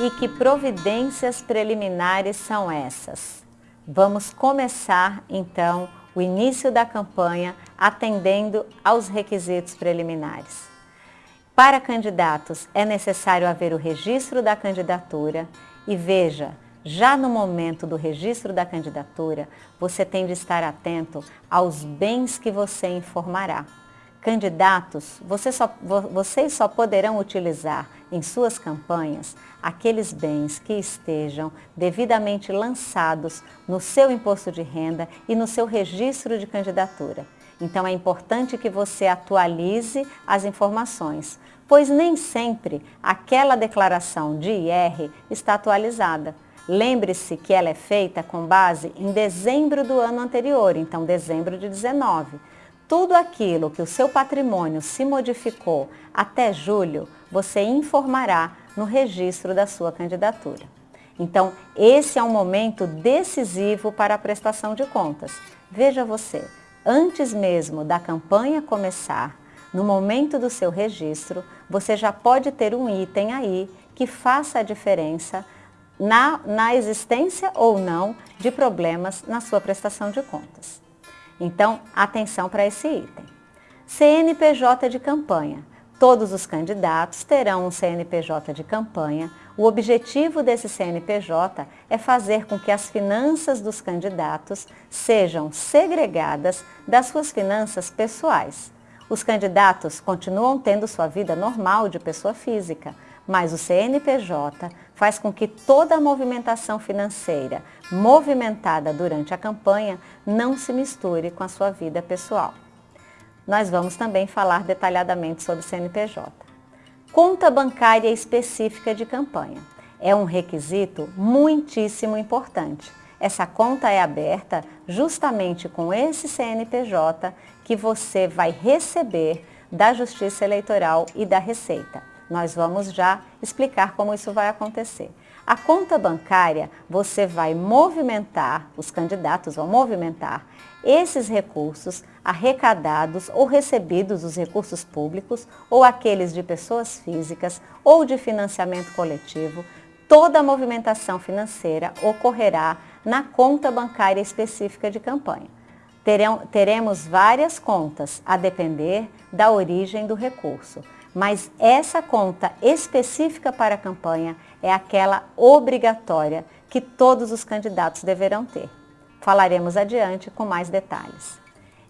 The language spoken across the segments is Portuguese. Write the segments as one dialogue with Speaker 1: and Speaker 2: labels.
Speaker 1: E que providências preliminares são essas? Vamos começar então o início da campanha atendendo aos requisitos preliminares. Para candidatos é necessário haver o registro da candidatura e veja, já no momento do registro da candidatura, você tem de estar atento aos bens que você informará. Candidatos, você só, vocês só poderão utilizar em suas campanhas aqueles bens que estejam devidamente lançados no seu imposto de renda e no seu registro de candidatura. Então é importante que você atualize as informações, pois nem sempre aquela declaração de IR está atualizada. Lembre-se que ela é feita com base em dezembro do ano anterior, então dezembro de 19 tudo aquilo que o seu patrimônio se modificou até julho, você informará no registro da sua candidatura. Então, esse é um momento decisivo para a prestação de contas. Veja você, antes mesmo da campanha começar, no momento do seu registro, você já pode ter um item aí que faça a diferença na, na existência ou não de problemas na sua prestação de contas. Então, atenção para esse item. CNPJ de campanha. Todos os candidatos terão um CNPJ de campanha. O objetivo desse CNPJ é fazer com que as finanças dos candidatos sejam segregadas das suas finanças pessoais. Os candidatos continuam tendo sua vida normal de pessoa física, mas o CNPJ faz com que toda a movimentação financeira movimentada durante a campanha não se misture com a sua vida pessoal. Nós vamos também falar detalhadamente sobre CNPJ. Conta bancária específica de campanha. É um requisito muitíssimo importante. Essa conta é aberta justamente com esse CNPJ que você vai receber da Justiça Eleitoral e da Receita. Nós vamos já explicar como isso vai acontecer. A conta bancária, você vai movimentar, os candidatos vão movimentar esses recursos arrecadados ou recebidos dos recursos públicos ou aqueles de pessoas físicas ou de financiamento coletivo, toda a movimentação financeira ocorrerá na conta bancária específica de campanha. Teremos várias contas a depender da origem do recurso mas essa conta específica para a campanha é aquela obrigatória que todos os candidatos deverão ter. Falaremos adiante com mais detalhes.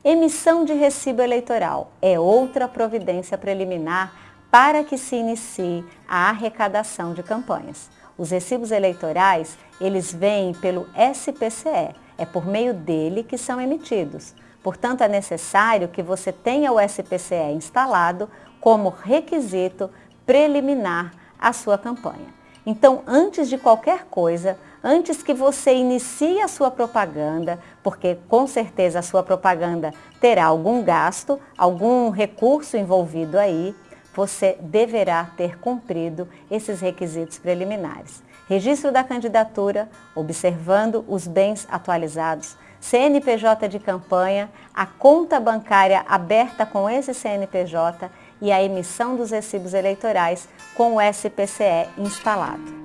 Speaker 1: Emissão de recibo eleitoral é outra providência preliminar para que se inicie a arrecadação de campanhas. Os recibos eleitorais, eles vêm pelo SPCE, é por meio dele que são emitidos. Portanto, é necessário que você tenha o SPCE instalado como requisito preliminar à sua campanha. Então, antes de qualquer coisa, antes que você inicie a sua propaganda, porque com certeza a sua propaganda terá algum gasto, algum recurso envolvido aí, você deverá ter cumprido esses requisitos preliminares. Registro da candidatura, observando os bens atualizados, CNPJ de campanha, a conta bancária aberta com esse CNPJ e a emissão dos recibos eleitorais com o SPCE instalado.